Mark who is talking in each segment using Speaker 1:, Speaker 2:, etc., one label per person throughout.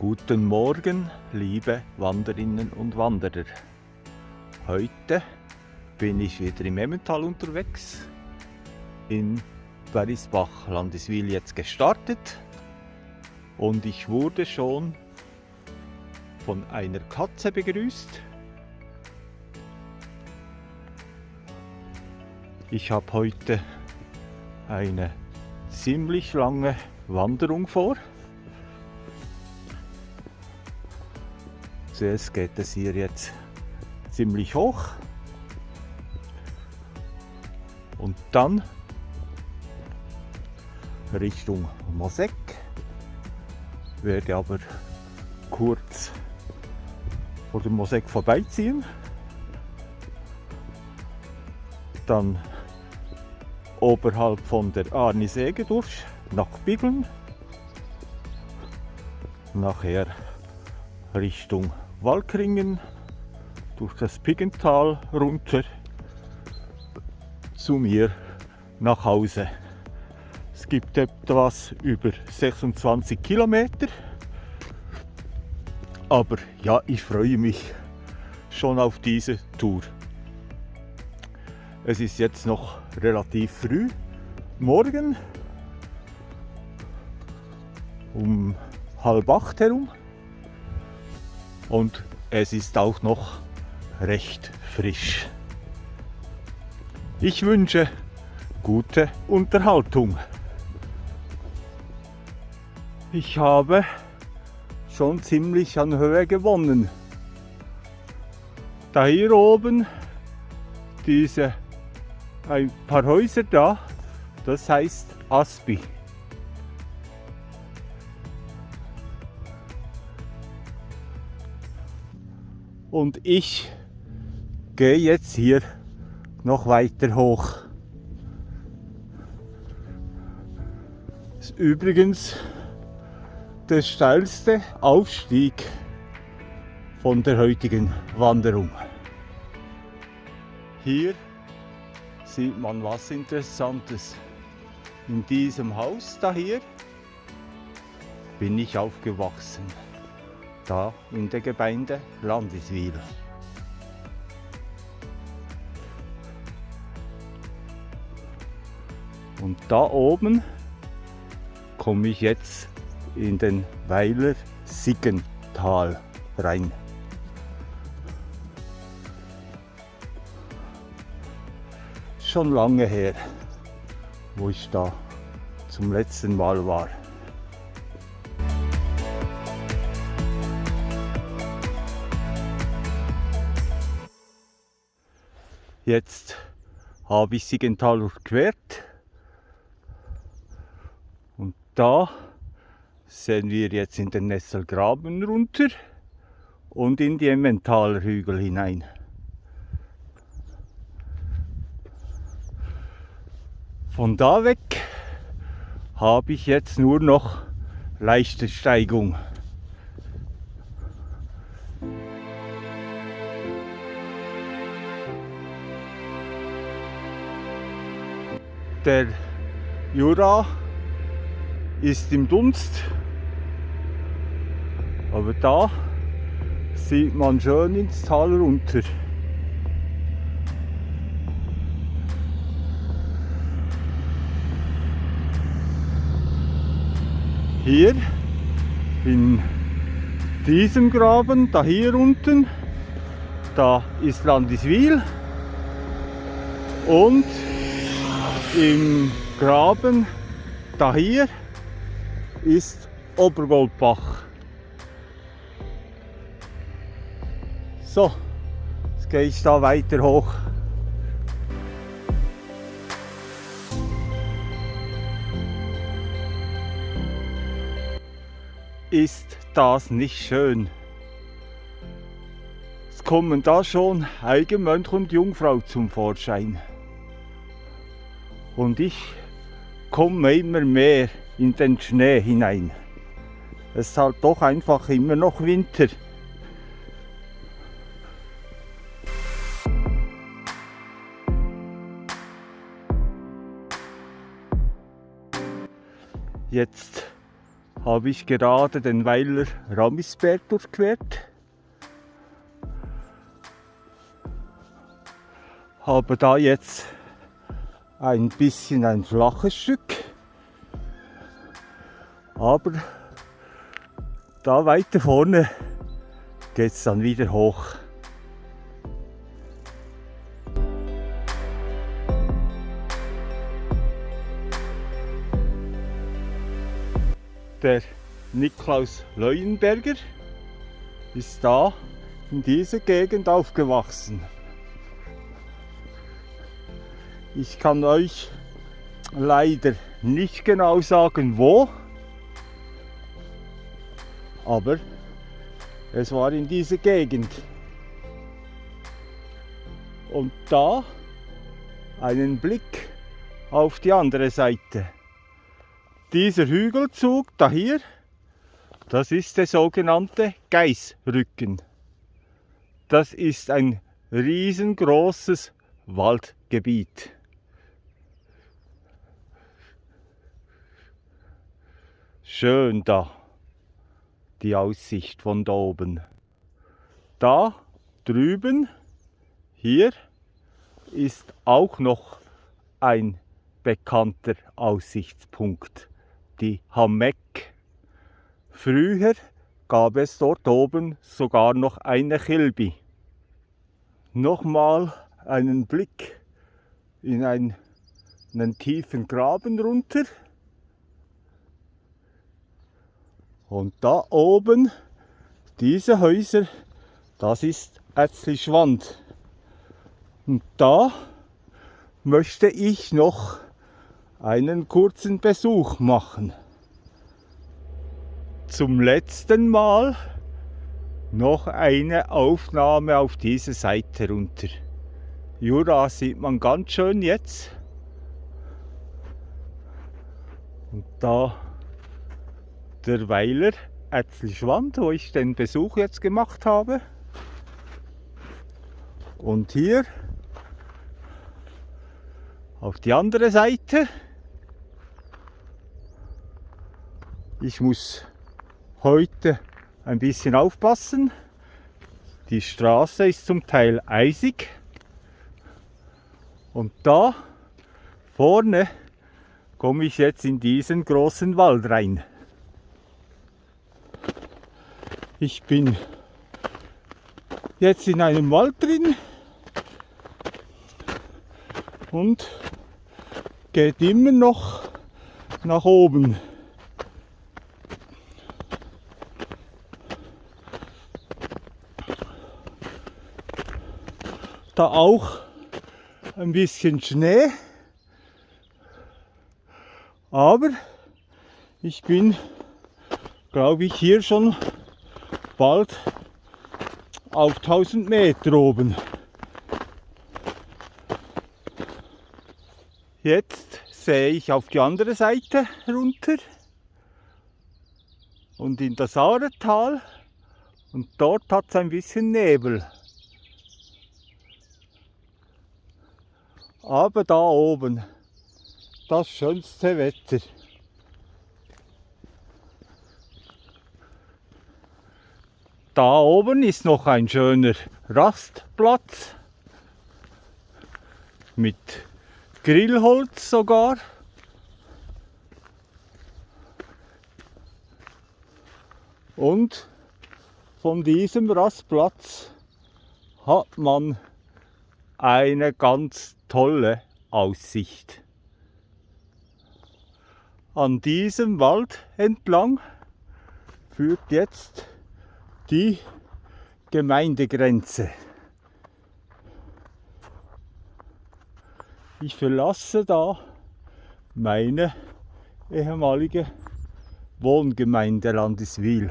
Speaker 1: Guten Morgen, liebe Wanderinnen und Wanderer. Heute bin ich wieder im Emmental unterwegs, in Berisbach Landeswil jetzt gestartet und ich wurde schon von einer Katze begrüßt. Ich habe heute eine ziemlich lange Wanderung vor. Zuerst geht es hier jetzt ziemlich hoch und dann Richtung Mosek. Werde aber kurz vor dem Mosek vorbeiziehen. Dann oberhalb von der Arnisäge durch nach Biggeln. Nachher Richtung Walkringen durch das Piggental runter zu mir nach Hause. Es gibt etwas über 26 Kilometer. Aber ja, ich freue mich schon auf diese Tour. Es ist jetzt noch relativ früh, morgen um halb acht herum und es ist auch noch recht frisch. Ich wünsche gute Unterhaltung. Ich habe schon ziemlich an Höhe gewonnen. Da hier oben diese ein paar Häuser da, das heißt Aspi. Und ich gehe jetzt hier noch weiter hoch. Das ist übrigens der steilste Aufstieg von der heutigen Wanderung. Hier sieht man was Interessantes. In diesem Haus da hier bin ich aufgewachsen. Da in der Gemeinde Landiswil. Und da oben komme ich jetzt in den Weiler Siggental rein. Schon lange her, wo ich da zum letzten Mal war. Jetzt habe ich Siggental durchquert und da sehen wir jetzt in den Nesselgraben runter und in die Emmentaler Hügel hinein. Von da weg habe ich jetzt nur noch leichte Steigung. Der Jura ist im Dunst, aber da sieht man schön ins Tal runter. Hier in diesem Graben, da hier unten, da ist Landiswil und im Graben da hier ist Obergoldbach. So, jetzt gehe ich da weiter hoch. Ist das nicht schön? Es kommen da schon Eigenmönch und Jungfrau zum Vorschein und ich komme immer mehr in den Schnee hinein. Es ist halt doch einfach immer noch Winter. Jetzt habe ich gerade den Weiler Ramisberg durchquert. Habe da jetzt ein bisschen ein flaches Stück, aber da weiter vorne geht es dann wieder hoch. Der Niklaus Leuenberger ist da in dieser Gegend aufgewachsen. Ich kann euch leider nicht genau sagen, wo, aber es war in dieser Gegend. Und da einen Blick auf die andere Seite. Dieser Hügelzug da hier, das ist der sogenannte Geißrücken. Das ist ein riesengroßes Waldgebiet. Schön da, die Aussicht von da oben. Da drüben, hier, ist auch noch ein bekannter Aussichtspunkt die Hamek. Früher gab es dort oben sogar noch eine Kilby. Nochmal einen Blick in einen, einen tiefen Graben runter. Und da oben, diese Häuser, das ist Ätzlischwand. Und da möchte ich noch einen kurzen Besuch machen. Zum letzten Mal noch eine Aufnahme auf diese Seite runter. Jura sieht man ganz schön jetzt. Und da der Weiler Ätzlischwand, wo ich den Besuch jetzt gemacht habe. Und hier auf die andere Seite Ich muss heute ein bisschen aufpassen. Die Straße ist zum Teil eisig. Und da vorne komme ich jetzt in diesen großen Wald rein. Ich bin jetzt in einem Wald drin und geht immer noch nach oben. da auch ein bisschen Schnee. Aber ich bin, glaube ich, hier schon bald auf 1000 Meter oben. Jetzt sehe ich auf die andere Seite runter und in das Auretal und dort hat es ein bisschen Nebel. Aber da oben, das schönste Wetter. Da oben ist noch ein schöner Rastplatz mit Grillholz sogar. Und von diesem Rastplatz hat man eine ganz tolle Aussicht. An diesem Wald entlang führt jetzt die Gemeindegrenze. Ich verlasse da meine ehemalige Wohngemeinde Landeswil.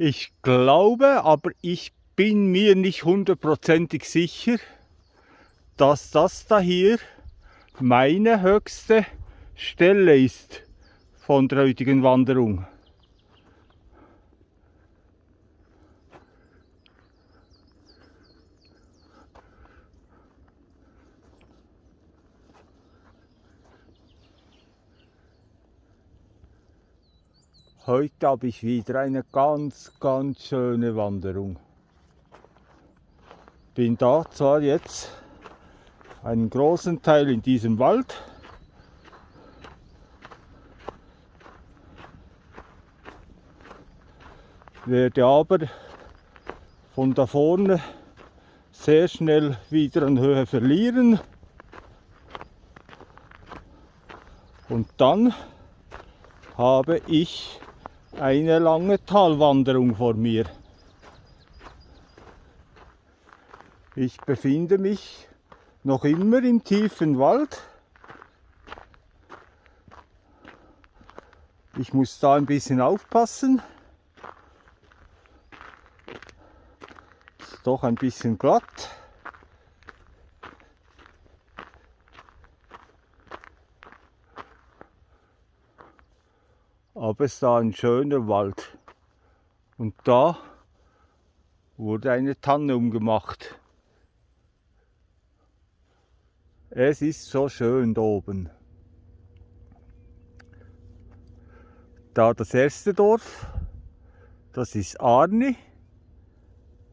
Speaker 1: Ich glaube, aber ich bin mir nicht hundertprozentig sicher, dass das da hier meine höchste Stelle ist von der heutigen Wanderung. Heute habe ich wieder eine ganz, ganz schöne Wanderung. Bin da zwar jetzt einen großen Teil in diesem Wald, werde aber von da vorne sehr schnell wieder an Höhe verlieren und dann habe ich eine lange Talwanderung vor mir. Ich befinde mich noch immer im tiefen Wald. Ich muss da ein bisschen aufpassen. Ist doch ein bisschen glatt. aber es war ein schöner Wald. Und da wurde eine Tanne umgemacht. Es ist so schön da oben. Da das erste Dorf, das ist Arni.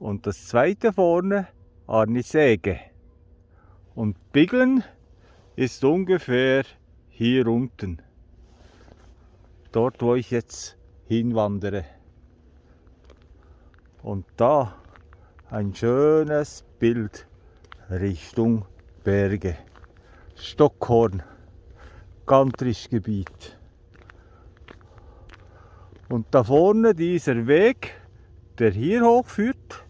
Speaker 1: Und das zweite vorne, Arni Säge. Und Biglen ist ungefähr hier unten dort wo ich jetzt hinwandere. Und da ein schönes Bild Richtung Berge. Stockhorn, Gantrischgebiet. Und da vorne dieser Weg, der hier hochführt,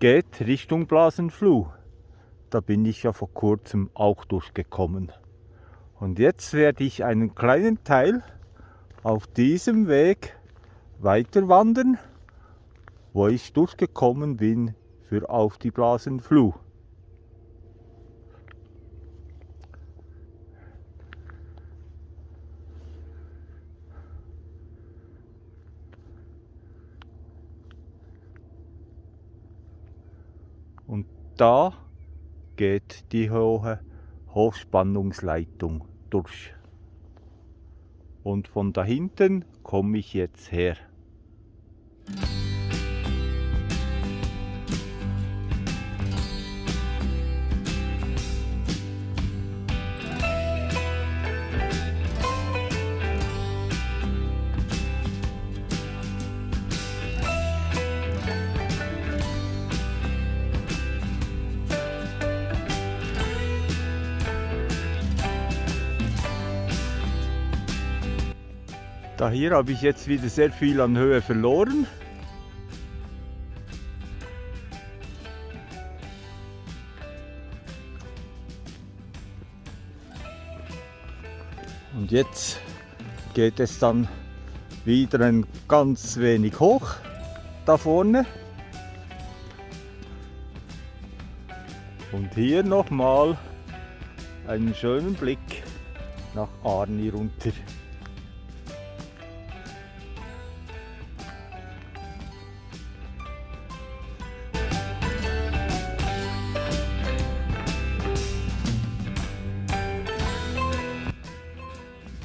Speaker 1: geht Richtung Blasenfluh. Da bin ich ja vor kurzem auch durchgekommen. Und jetzt werde ich einen kleinen Teil auf diesem Weg weiter wandern, wo ich durchgekommen bin für auf die Blasenfluh. Und da geht die hohe Hochspannungsleitung durch und von da hinten komme ich jetzt her. Da hier habe ich jetzt wieder sehr viel an Höhe verloren. Und jetzt geht es dann wieder ein ganz wenig hoch da vorne. Und hier nochmal einen schönen Blick nach Arni runter.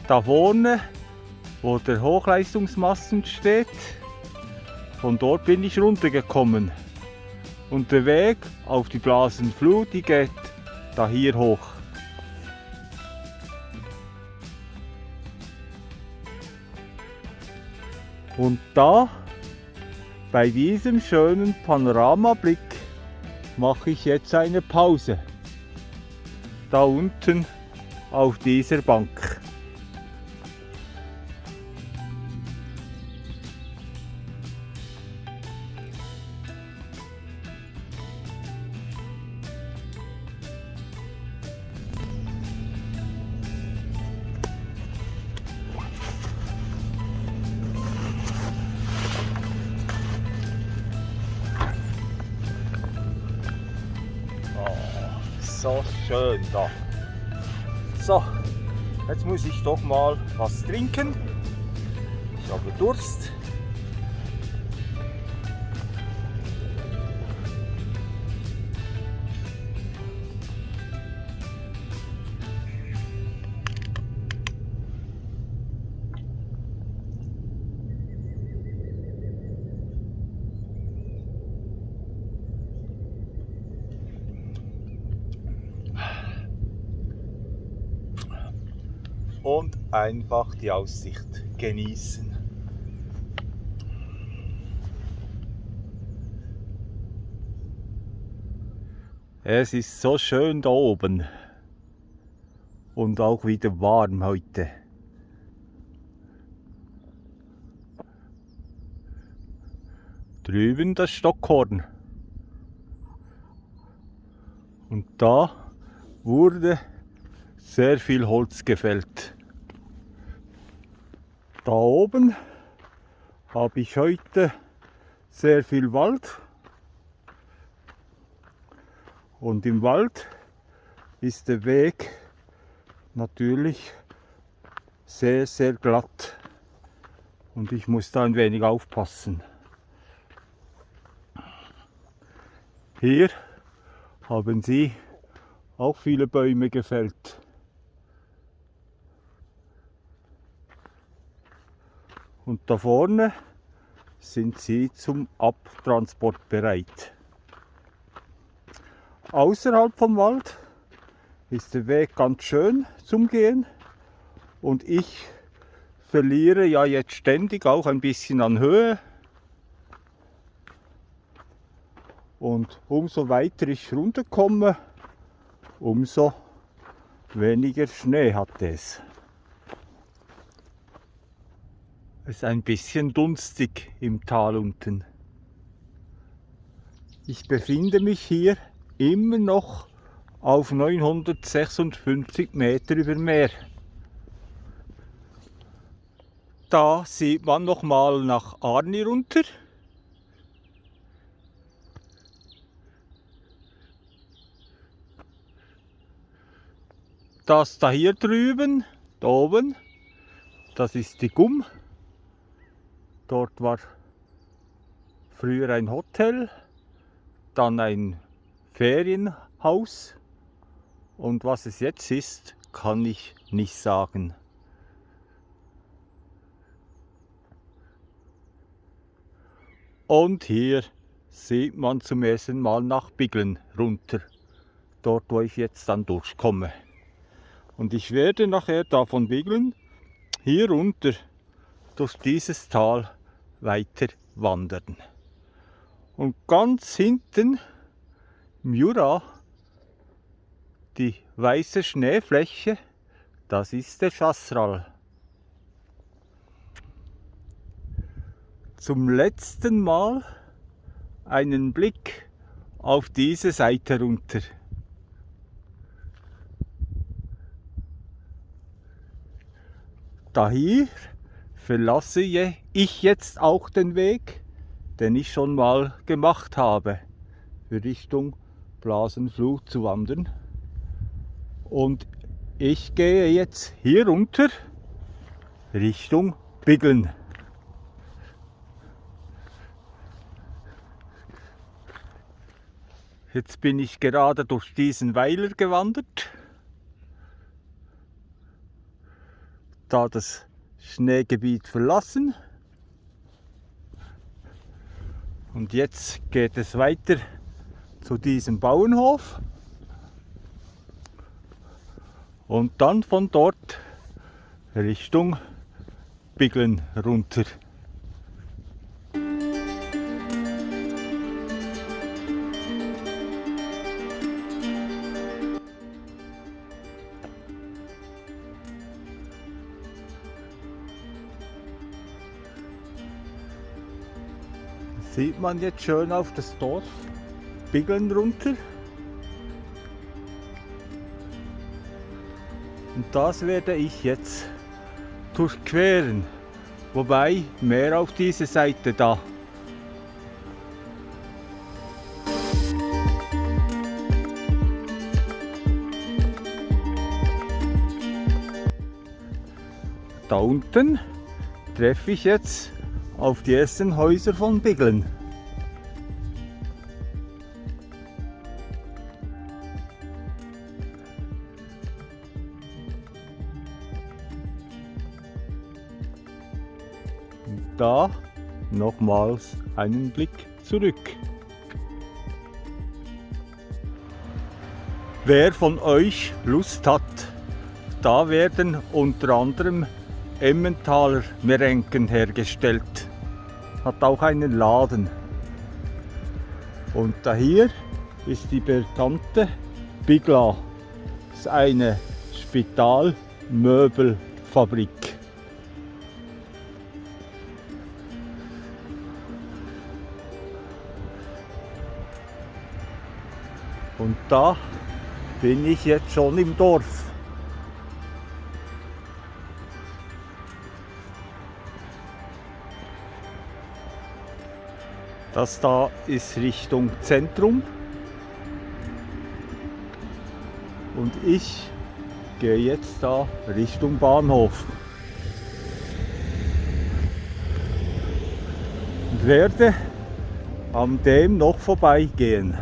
Speaker 1: Da vorne, wo der Hochleistungsmasten steht, von dort bin ich runtergekommen. Und der Weg auf die Blasenflut, die geht da hier hoch. Und da, bei diesem schönen Panoramablick, mache ich jetzt eine Pause. Da unten auf dieser Bank. Muss ich doch mal was trinken. Ich habe Durst. Einfach die Aussicht genießen. Es ist so schön da oben und auch wieder warm heute. Drüben das Stockhorn. Und da wurde sehr viel Holz gefällt. Da oben habe ich heute sehr viel Wald. Und im Wald ist der Weg natürlich sehr, sehr glatt. Und ich muss da ein wenig aufpassen. Hier haben sie auch viele Bäume gefällt. Und da vorne sind sie zum Abtransport bereit. Außerhalb vom Wald ist der Weg ganz schön zum Gehen und ich verliere ja jetzt ständig auch ein bisschen an Höhe Und umso weiter ich runterkomme, umso weniger Schnee hat es. Es ist ein bisschen dunstig im Tal unten. Ich befinde mich hier immer noch auf 956 Meter über Meer. Da sieht man noch mal nach Arni runter. Das da hier drüben, da oben, das ist die Gumm. Dort war früher ein Hotel, dann ein Ferienhaus und was es jetzt ist, kann ich nicht sagen. Und hier sieht man zum ersten Mal nach Biglen runter, dort wo ich jetzt dann durchkomme. Und ich werde nachher davon Wiegeln hier runter durch dieses Tal weiter wandern. Und ganz hinten im Jura, die weiße Schneefläche, das ist der Chasseral. Zum letzten Mal einen Blick auf diese Seite runter. daher verlasse ich jetzt auch den Weg, den ich schon mal gemacht habe, für Richtung Blasenfluh zu wandern. Und ich gehe jetzt hier runter Richtung Biggeln. Jetzt bin ich gerade durch diesen Weiler gewandert. da das Schneegebiet verlassen. Und jetzt geht es weiter zu diesem Bauernhof. Und dann von dort Richtung Biglen runter. Sieht man jetzt schön auf das Dorf Biggeln runter. Und das werde ich jetzt durchqueren. Wobei mehr auf diese Seite da. Da unten treffe ich jetzt auf die ersten Häuser von Biglen. da nochmals einen Blick zurück. Wer von euch Lust hat, da werden unter anderem Emmentaler Merenken hergestellt. Hat auch einen Laden. Und da hier ist die bekannte Bigla. Das ist eine Spitalmöbelfabrik. Und da bin ich jetzt schon im Dorf. Das da ist Richtung Zentrum. Und ich gehe jetzt da Richtung Bahnhof. Und werde an dem noch vorbeigehen.